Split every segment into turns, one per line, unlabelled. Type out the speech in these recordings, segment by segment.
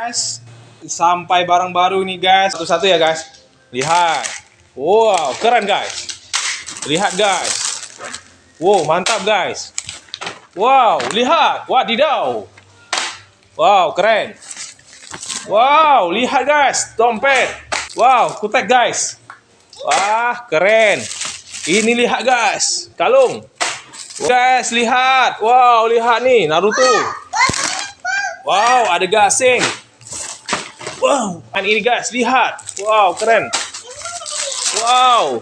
guys. Sampai barang baru nih guys. Satu-satu ya guys. Lihat. Wow keren guys. Lihat guys. Wow mantap guys. Wow lihat. Wadidaw. Wow keren. Wow lihat guys. Dompet. Wow kutek guys. Wah keren. Ini lihat guys. Kalung. Guys lihat. Wow lihat nih Naruto. Wow ada gasing Wow, kan ini guys, lihat. Wow, keren. Wow.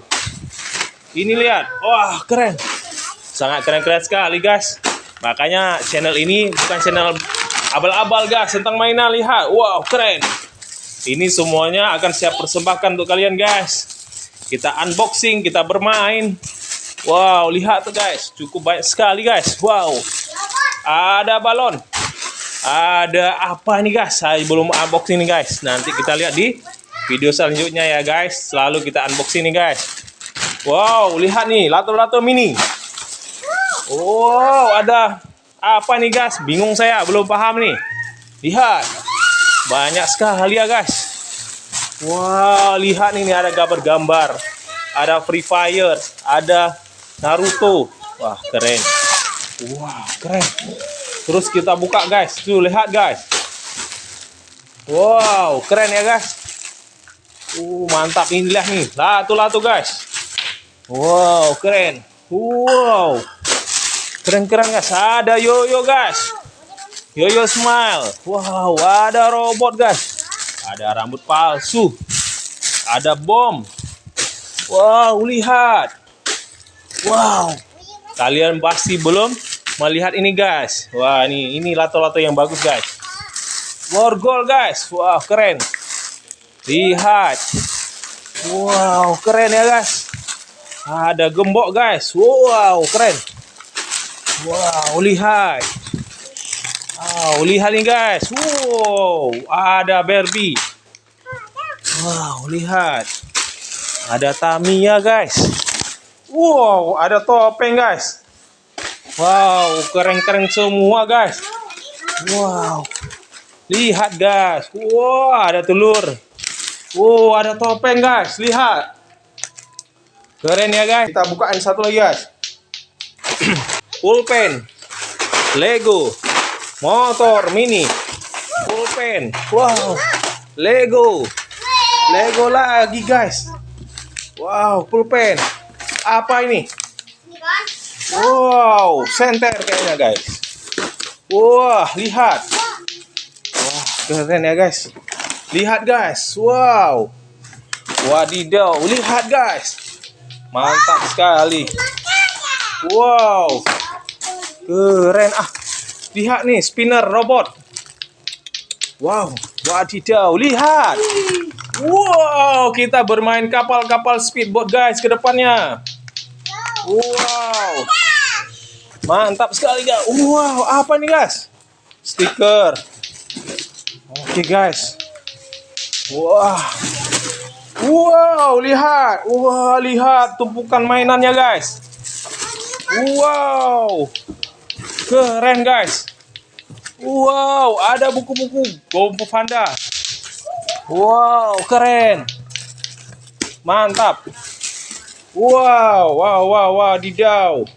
Ini lihat. Wah, keren. Sangat keren-keren sekali, guys. Makanya channel ini bukan channel abal-abal, guys, tentang mainan. Lihat. Wow, keren. Ini semuanya akan siap persembahkan untuk kalian, guys. Kita unboxing, kita bermain. Wow, lihat tuh, guys. Cukup banyak sekali, guys. Wow. Ada balon ada apa nih guys? Saya belum unboxing nih guys. Nanti kita lihat di video selanjutnya ya guys. Selalu kita unboxing nih guys. Wow lihat nih lato-lato mini. Wow ada apa nih guys? Bingung saya belum paham nih. Lihat. Banyak sekali ya guys. Wow lihat nih ada gambar-gambar ada Free Fire ada Naruto. Wah keren. Wah keren Terus kita buka guys. Tuh lihat guys. Wow, keren ya guys. Uh, mantap inilah nih. Latu-latu guys. Wow, keren. Wow. Keren-keren guys. Ada yoyo guys. Yoyo smile. Wow, ada robot guys. Ada rambut palsu. Ada bom. Wow, lihat. Wow. Kalian pasti belum melihat ini guys. Wah, ini ini lato-lato yang bagus guys. Borgol guys. Wah, keren. Lihat. Wow, keren ya guys. Ada gembok guys. Wow, keren. Wow, lihat. Wow, lihat nih guys. Wow, ada Barbie. Wow, lihat. Ada Tamiya guys. Wow, ada topeng guys. Wow, keren-keren semua guys. Wow. Lihat guys. Wow, ada telur. Wow, ada topeng guys. Lihat. Keren ya guys. Kita bukain satu lagi guys. Pulpen. Lego. Motor mini. Pulpen. Wow. Lego. Lego lagi guys. Wow, pulpen. Apa ini? Wow, senter kayaknya guys. Wah, lihat. Wah, keren ya guys. Lihat guys. Wow. Wadidaw, lihat guys. Mantap sekali. Wow. Keren ah. Lihat nih, spinner robot. Wow, wadidaw, lihat. Wow, kita bermain kapal-kapal speedboat guys ke depannya. Wow. Mantap sekali guys. Wow, apa nih guys? Stiker. Oke guys. Wah. Wow, lihat. Wah, lihat tumpukan mainannya guys. Wow. Keren guys. Wow, ada buku-buku Gompo Panda. Wow, keren. Mantap. Wow, wow, wow, wow, didau.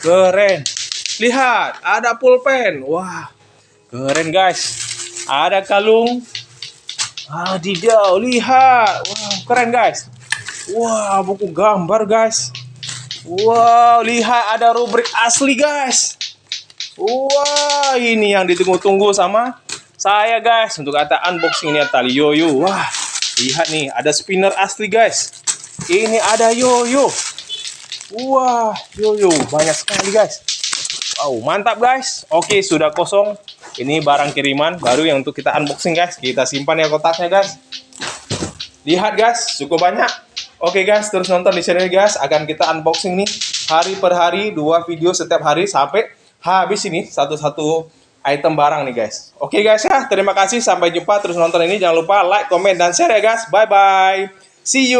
Keren. Lihat, ada pulpen. Wah, keren guys. Ada kalung. Ah, didau. Lihat. Wow, keren guys. Wah, buku gambar guys. Wow, lihat ada rubrik asli guys. Wah, ini yang ditunggu-tunggu sama saya guys untuk kata unboxing ini tali yoyo. Wah, lihat nih ada spinner asli guys. Ini ada yoyo. Wah, yoyo banyak sekali guys. Wow, mantap guys. Oke, sudah kosong. Ini barang kiriman baru yang untuk kita unboxing guys. Kita simpan ya kotaknya guys. Lihat guys, cukup banyak. Oke guys, terus nonton di channel guys. Akan kita unboxing nih hari per hari, dua video setiap hari sampai habis ini satu-satu item barang nih guys. Oke guys ya, terima kasih. Sampai jumpa. Terus nonton ini. Jangan lupa like, comment, dan share ya guys. Bye-bye. See you.